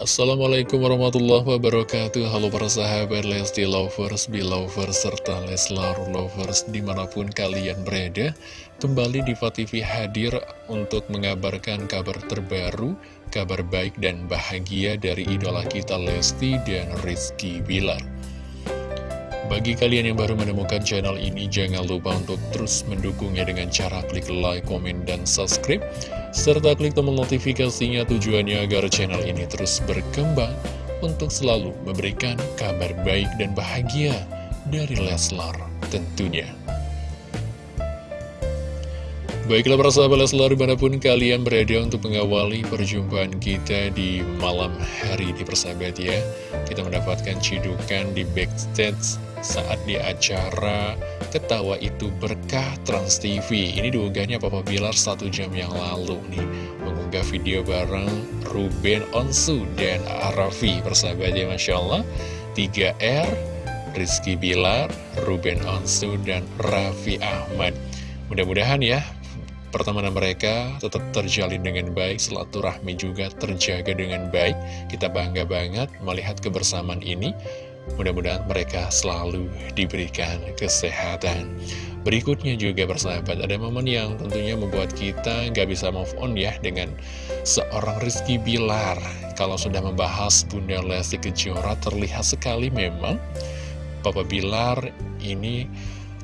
Assalamualaikum warahmatullahi wabarakatuh. Halo para sahabat Lesti Lovers, Belovers, serta Leslar Lovers di mana pun kalian berada Kembali di TV hadir untuk mengabarkan kabar terbaru Kabar baik dan bahagia dari idola kita Lesti dan Rizky Bilar bagi kalian yang baru menemukan channel ini, jangan lupa untuk terus mendukungnya dengan cara klik like, komen, dan subscribe. Serta klik tombol notifikasinya tujuannya agar channel ini terus berkembang untuk selalu memberikan kabar baik dan bahagia dari Leslar tentunya. Baiklah para sahabat Leslar, di mana pun kalian berada untuk mengawali perjumpaan kita di malam hari di persahabat ya. Kita mendapatkan cidukan di backstage saat di acara Ketawa Itu Berkah Trans TV. Ini diunggahnya Papa Bilar satu jam yang lalu nih. Mengunggah video bareng Ruben Onsu dan Arafi. Persahabat ya Masya Allah. 3R, Rizky Bilar, Ruben Onsu, dan Raffi Ahmad. Mudah-mudahan ya pertemanan mereka tetap terjalin dengan baik, silaturahmi juga terjaga dengan baik. Kita bangga banget melihat kebersamaan ini. Mudah-mudahan mereka selalu diberikan kesehatan. Berikutnya juga bersahabat, ada momen yang tentunya membuat kita nggak bisa move on ya dengan seorang Rizky Bilar. Kalau sudah membahas Bunda Lesti Kejora terlihat sekali memang Papa Bilar ini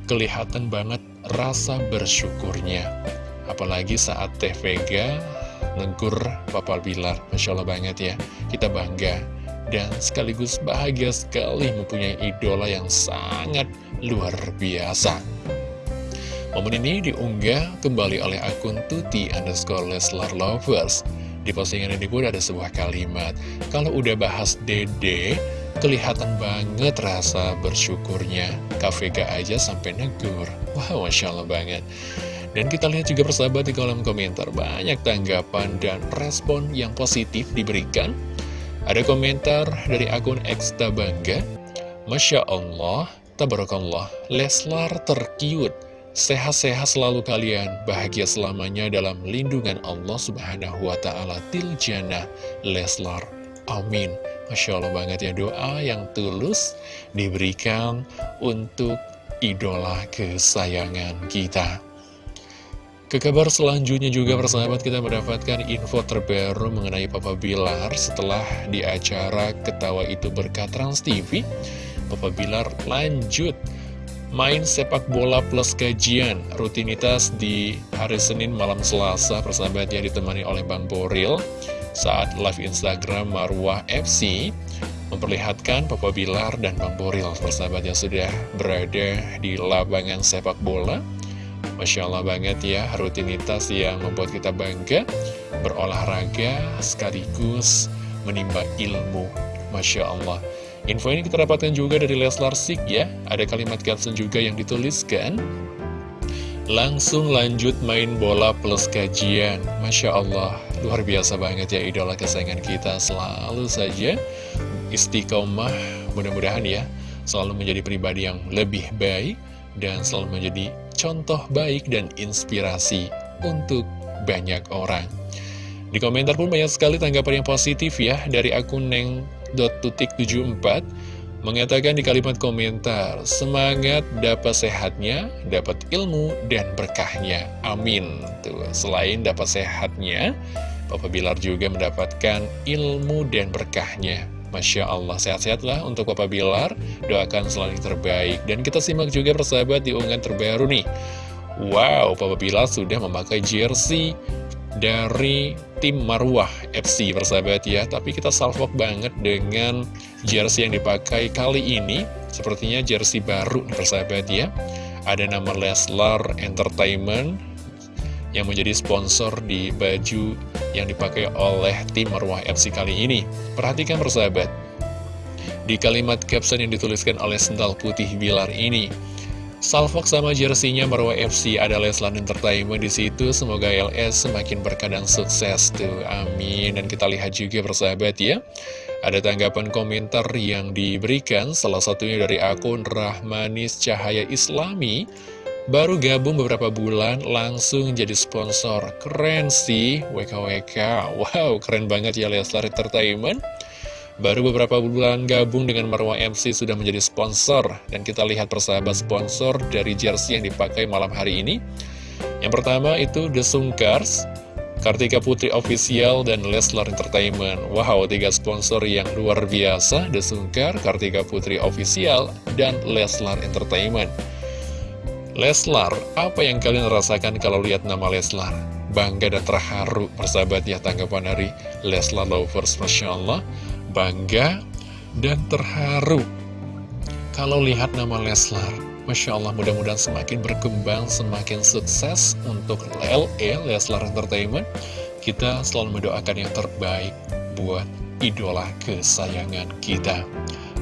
kelihatan banget rasa bersyukurnya Apalagi saat Teh Vega negur Papa Bilar. Masya Allah banget ya. Kita bangga dan sekaligus bahagia sekali mempunyai idola yang sangat luar biasa. Momen ini diunggah kembali oleh akun Tuti underscore Leslar Lovers. Di postingan ini pun ada sebuah kalimat. Kalau udah bahas dede, kelihatan banget rasa bersyukurnya. Kak Vega aja sampai negur. Wow, Masya Allah banget dan kita lihat juga persahabat di kolom komentar banyak tanggapan dan respon yang positif diberikan. Ada komentar dari akun Eksta Bangga. Masya Allah, Tabarakallah, Leslar terkiut. Sehat-sehat selalu kalian, bahagia selamanya dalam lindungan Allah Subhanahu wa Ta'ala. Tiljana Leslar. Amin. Masya Allah banget ya doa yang tulus diberikan untuk idola kesayangan kita. Ke kabar selanjutnya juga persahabat kita mendapatkan info terbaru mengenai Papa Bilar setelah di acara Ketawa Itu Berkat Trans TV. Papa Bilar lanjut main sepak bola plus kajian rutinitas di hari Senin malam Selasa persahabatnya ditemani oleh Bang Boril saat live Instagram Marwah FC memperlihatkan Papa Bilar dan Bang Boril persahabatnya sudah berada di lapangan sepak bola Masya Allah banget ya, rutinitas yang membuat kita bangga, berolahraga sekaligus menimba ilmu. Masya Allah. Info ini kita dapatkan juga dari Leslar Sik ya, ada kalimat caption juga yang dituliskan. Langsung lanjut main bola plus kajian. Masya Allah, luar biasa banget ya idola kesayangan kita. Selalu saja istiqomah, mudah-mudahan ya, selalu menjadi pribadi yang lebih baik dan selalu menjadi contoh baik dan inspirasi untuk banyak orang. Di komentar pun banyak sekali tanggapan yang positif ya dari akun neng.tutik74 mengatakan di kalimat komentar, semangat dapat sehatnya, dapat ilmu dan berkahnya. Amin. Tuh, selain dapat sehatnya, Papa Bilar juga mendapatkan ilmu dan berkahnya. Masya Allah, sehat-sehatlah untuk Papa Bilar, doakan selalu yang terbaik. Dan kita simak juga persahabat di unggahan terbaru nih. Wow, Papa Bilar sudah memakai jersey dari tim Marwah FC persahabat ya. Tapi kita salvok banget dengan jersey yang dipakai kali ini. Sepertinya jersey baru persahabat ya. Ada nama Leslar Entertainment yang menjadi sponsor di baju yang dipakai oleh tim Marwah FC kali ini. Perhatikan persahabat, di kalimat caption yang dituliskan oleh Sendal Putih Bilar ini, Salfok sama jersinya Marwah FC ada Leslan Entertainment di situ. Semoga LS semakin berkah dan sukses tuh. Amin. Dan kita lihat juga persahabat ya. Ada tanggapan komentar yang diberikan salah satunya dari akun Rahmanis Cahaya Islami Baru gabung beberapa bulan langsung jadi sponsor. Keren sih WKWK Wow keren banget ya Leslar Entertainment. Baru beberapa bulan gabung dengan Marwah MC sudah menjadi sponsor. Dan kita lihat persahabat sponsor dari jersey yang dipakai malam hari ini. Yang pertama itu The Sungkars Kartika Putri Official dan Leslar Entertainment. Wow, tiga sponsor yang luar biasa. The Sungkar, Kartika Putri Official, dan Leslar Entertainment Leslar, apa yang kalian rasakan kalau lihat nama Leslar? Bangga dan terharu, persahabat ya tanggapan dari Leslar Lovers, Masya Allah bangga dan terharu kalau lihat nama Leslar. Masya Allah mudah-mudahan semakin berkembang, semakin sukses untuk LE, Leslar Entertainment. Kita selalu mendoakan yang terbaik buat idola kesayangan kita.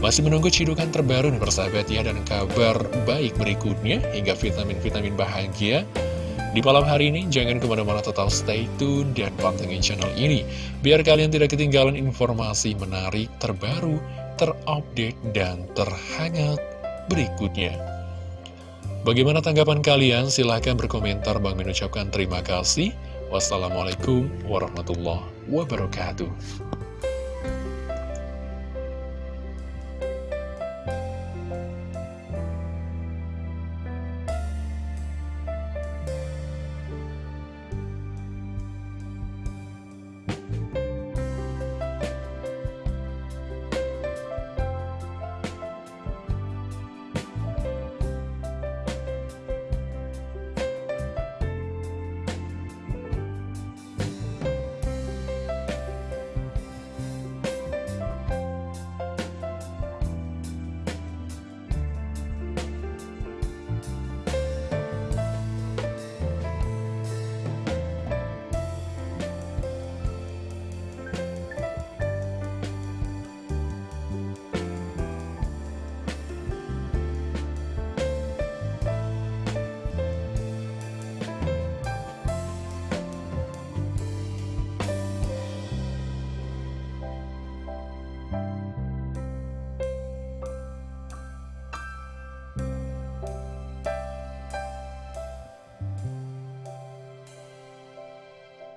Masih menunggu cidukan terbaru nih persahabat ya dan kabar baik berikutnya hingga vitamin-vitamin bahagia di malam hari ini, jangan ke mana-mana total stay tune dan pantengin channel ini, biar kalian tidak ketinggalan informasi menarik, terbaru, terupdate, dan terhangat berikutnya. Bagaimana tanggapan kalian? Silahkan berkomentar. Bang mengucapkan terima kasih. Wassalamualaikum warahmatullahi wabarakatuh.